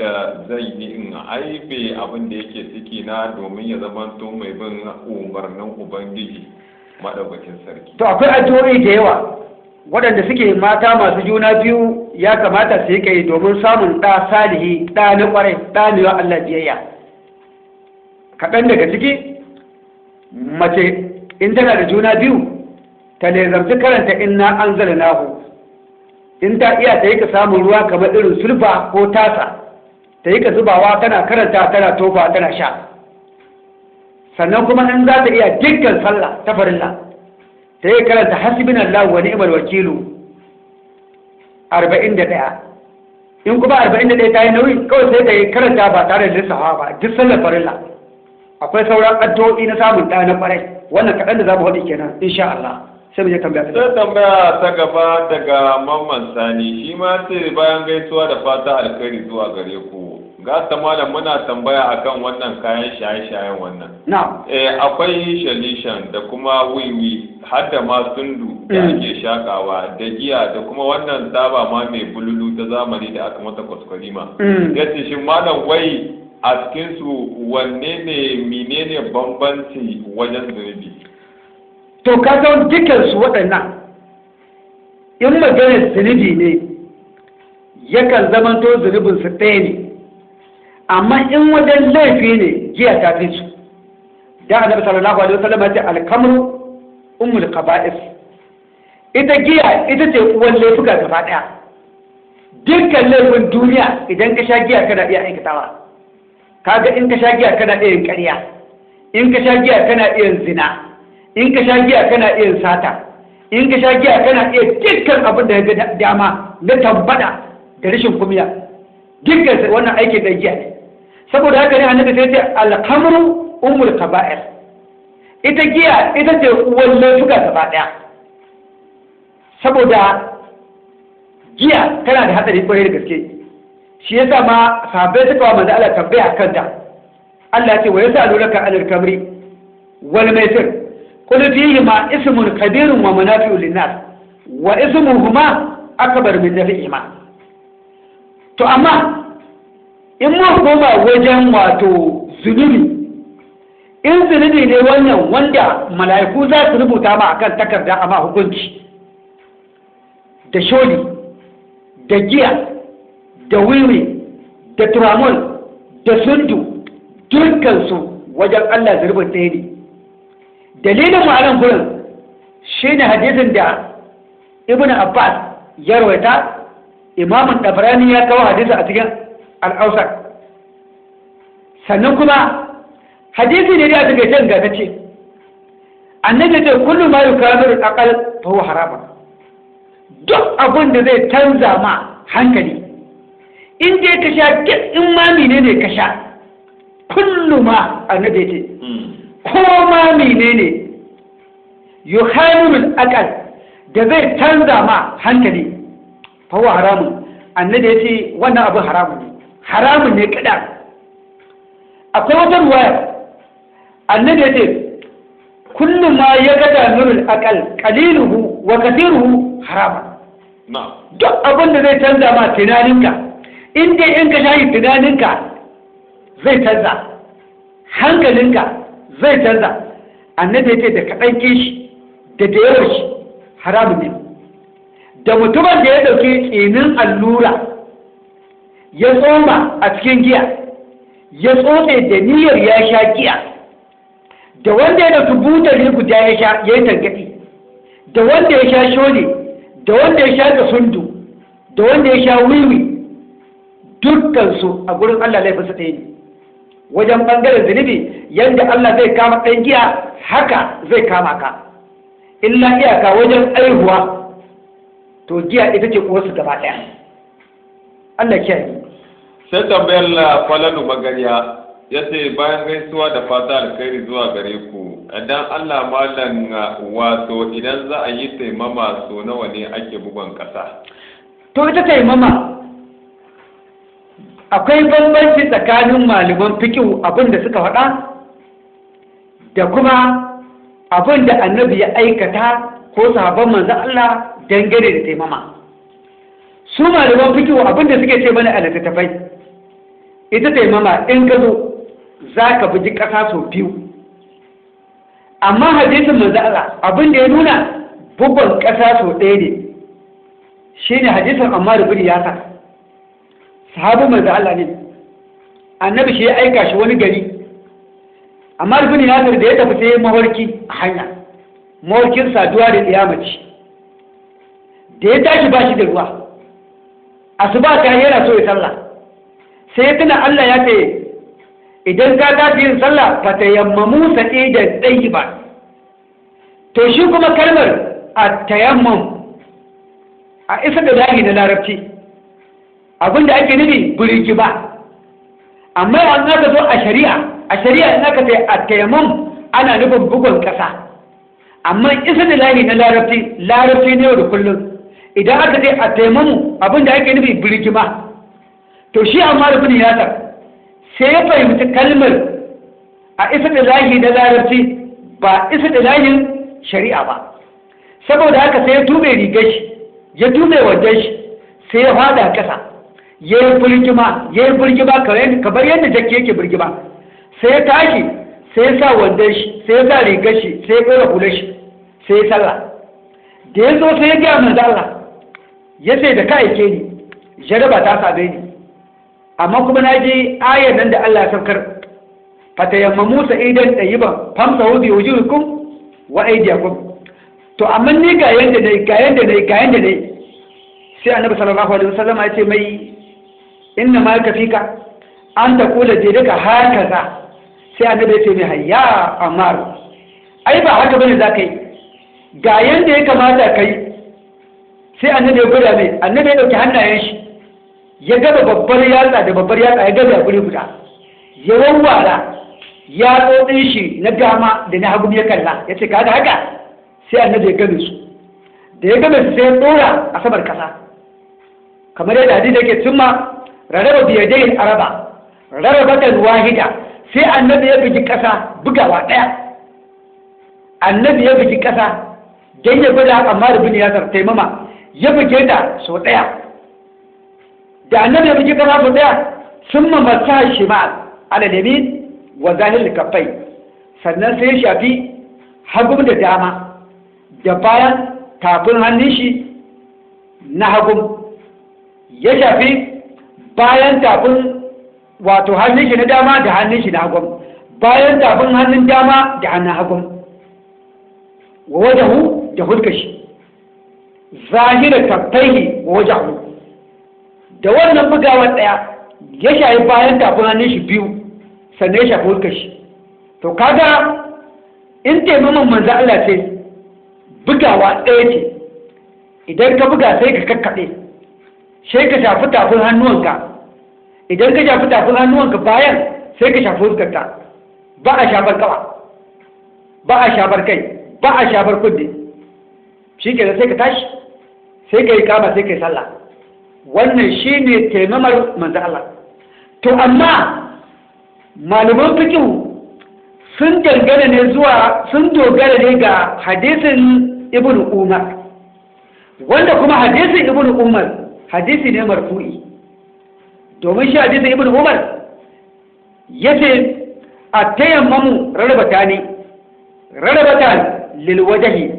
wadda zai yi in aibe abin da yake ciki na domin ya zamanto mai bin umarnin ubangiji madaukakin sarki. To akwai addu'o'i da yawa waɗanda suke mata masu juna biyu ya kamata su yi kai domin samun ɗa salihi ɗa na ƙwarai ɗa ne wa Allah biyayya. Kaɗan daga ciki mace in tana da juna biyu ta lezarci karanta inna an zala nahu in ta iya ta yi ka samun ruwa kamar irin sulfa ko tasa. Ta yi ka zubawa tana karanta tana tofa tana sha. Sannan kuma in za ta iya dukkan sallah ta farilla ta yi karanta hasibin Allah wa ni'mal wakilu 41 in kuma 41 ta yi nauyi kawai sai ta yi karanta ba tare da lissafa ba duk sallar farilla. Akwai sauran addu'o'i na samun ɗa na ƙwarai wannan kaɗan da za mu haɗi kenan insha Allah. Sai mu je tambaya ta sai tambaya ta gaba daga mamman sani. Shi ma ce bayan gaisuwa da fata alkhairi zuwa gare ku. Ga ta malam muna tambaya akan wannan kayan shaye-shayen wannan. Na'am. Eh akwai shalishan da kuma wiwi har da ma sundu da Mm. ake shakawa da giya da kuma wannan taba ma mai bululu ta zamani da aka mata kwaskwarima Mm. ya ce shi malam wai a cikin su wanne ne menene bambanci wajen zunubi? To ka san dukansu waɗannan in maganar zunubi ne yakan zamanto zunubinsu ɗaya ne. Amma in wajen laifi ne giya ta fi su. Da annabi sallallahu alaihi wasallam ya ce alkamru ummul qaba'is. Ita giya ita ce uwan laifuka gaba ɗaya. Dukkan laifin duniya idan ka sha giya kana iya aikatawa. Kaga in ka sha giya kana iya yin ƙarya. In ka sha giya kana iya zina. In ka sha giya kana iya sata. In ka sha giya kana iya dukkan abin da ya ga dama na tambada da rashin kumiya. Dukkan wannan aikin da giya ne. Saboda haka ne annabi sai ce alhamru ummul kaba'ir. Ita giya ita ce uwan laifuka gaba ɗaya saboda giya tana da hatsari ƙwarai da gaske. Shi yasa ma sahabbai suka wa manzo Allah tambaya kanta. Allah ya ce wa yasalunaka anil kamri wal maisir? قل فيهما اسم كبير ومنافع للناس واسمهما أكبر من نفعهما to amma in mun koma wajen wato zunubi in zunubi ne wannan wanda mala'iku za su rubuta ma akan takarda amma hukunci da sholi da giya da wiwi da turamol da sundu dukkansu wajen Allah zurbin ɗaya ne dalilin ma'anar gurin shi ne hadisin da ibn abbas ya rawaita imamun ɗabarani ya kawo hadisi a cikin al'ausar sannan kuma hadisi ne da a cikin jan gata ce annabi ce kullum ma yi kamar akal fa huwa harama duk abin da zai canza ma hankali in dai ka sha in ma menene ka sha kullum ma annabi ce. Ko ma menene? Yuhamilul akal da zai canza ma hankali. Fawa haramun. Annabi ya ce wannan abin haramun ne. Haramun ne kada akwai wata ruwaya. Annabi ya ce kullum ma ya gada nurul akal qaliluhu wa kathiruhu haramun. Duk abin da zai canza ma tunaninka in dai in ka shayi tunaninka zai canza. Hankalinka zai canza. Annabi ce da kaɗan kishi da da yawan shi haramun ne. Da mutumin da ya ɗauki tsinin allura ya tsoma a cikin giya ya tsotse da niyyar ya sha giya da wanda ya ɗauki butar guda ya sha ya yi tangaɗi da wanda ya sha shole da wanda ya sha da sundu da wanda ya sha wiwi dukkansu a gurin Allah laifinsa ɗaya ne. Wajen ɓangaren zunubi yadda Allah zai kama ɗan giya haka zai kama ka. Illa iyaka wajen aihuwa to giya ita ce uwarsu gaba ɗaya. Allah kiyaye. Sai tambayar la falalu magariya ya ce bayan gaisuwa da fata alkhairi zuwa gare ku idan Allah malam wato idan za a yi taimama so nawa ne ake bugon ƙasa? To ita taimama akwai bambanci tsakanin malaman fikihu abin da suka faɗa da kuma abin da annabi ya aikata ko sahabban manzan Allah dangane da taimama. Su malaman fikihu abin da suke ce mana a littattafai ita taimama in ka zo za ka buji ƙasa sau biyu. Amma hadisin manzo Allah abin da ya nuna bugun ƙasa sau ɗaya ne shine hadisin Ammar bin Yasir. Sahabu manzo Allah ne. Annabi shi ya aika shi wani gari. Ammar bin Yasir da ya tafi sai mawarki a hanya. Mawarkin saduwa da tsiyamaci da ya tashi ba shi da ruwa. Asuba ta yana so ya sallah. Sai ya tuna Allah ya ce idan ka tafi yin sallah fa tayammamu sa'idan ba. to shi kuma kalmar a tayammum a isa da dahi na larabci. Abin da ake nufi buriki ba. Amma an aka zo a shari'a a shari'a in aka ce a tayammum ana nufin bugun kasa amma isa da lahi na larabci larabci ne da kullum. Idan aka ce a taimamu abin da ake nufi birgima to shi amma da bin yasar sai ya fahimci kalmar a isa da lahi na larabci ba isa da lahin shari'a ba. Saboda haka sai ya tube rigar shi ya tube wajen shi sai ya fada kasa ya yi birgima ya yi birgima kamar yadda jakki yake birgima. Sai ya tashi sai sa wandon shi sai sa rigar shi sai ya ɗora shi sai ya sallah. Da ya zo sai ya gaya manzo Allah ya ce da ka aike ni jaraba ta same ni. Amma kuma na ji ayar nan da Allah ya saukar fatayammamu sa'idan tayyiban famsahu bi wujuhikum wa aydiyakum. To amma ni ga yanda na yi ga yanda na yi ga yanda na yi. Sai annabi sallallahu alaihi wasallam ya ce mai inna ma kafika an ta kula je daga hakaza sai annabi ya ce mai hayya amar ai ba haka ba ne za ka yi. Ga yanda ya kamata ka yi. Sai annabi ya gwada mai. Annabi ya ɗauki hannayen shi. Ya gaba babbar yatsa da babbar yatsa ya gaba guri guda. Ya wawwara yatsotsin shi na dama da na hagu ya kalla. Ya ce kaga haka? Sai annabi ya gabe su. Da ya gabe su sai ya dora a saman kasa kamar yadda hadisi yake cimma rarraba biyadai araba rarraba da wahida sai annabi ya bugi kasa bugawa ɗaya annabi ya bugi kasa dan ya gwada amma da bin yasar taimama ya buge ta sau ɗaya. Da annabi ya buge kasa sau ɗaya sun mamata shi ma aladami wa zahir kafai sannan sai ya shafi hagun da dama da bayan tafin hannun shi na hagun ya shafi bayan tafin wato hannun shi na dama da hannun shi na hagun bayan tafin hannun dama da hannun hagun wa wajahu da hulkashi zahira kaffaihi wa wajahu. Da wannan bugawar ɗaya ya shayi bayan tafin hannun shi biyu sannan ya shafi hulkar shi. To kaga in taimaman manzo Allah ce bugawa ɗaya ce. Idan ka buga sai ka kakkaɓe. Sai ka shafi tafin hannuwanka. Idan ka shafi tafin hannuwanka bayan sai ka shafi hulkarta ba a shafar kawa ba a shafar kai ba a shafar kudde shi ke sai ka tashi sai ka yi kama sai ka yi sallah. Wannan shi ne taimamar manzo Allah. To amma malaman fikihu sun dangana ne zuwa sun dogara ne ga hadisin ibn umar. Wanda kuma hadisin ibn umar hadisi ne marfu'i. Domin shi hadisin ibn umar ya ce a tayammamu rarrabata ne rarrabata lilwajahi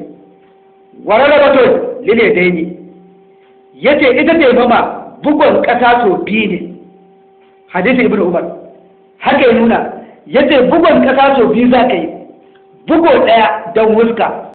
wa rarrabatun liladaini ya ce ita taimama bugon ƙasa so biyu ne. Hadisin ibn umar haka ya nuna ya ce bugon ƙasa so biyu za ka yi bugo ɗaya don wuska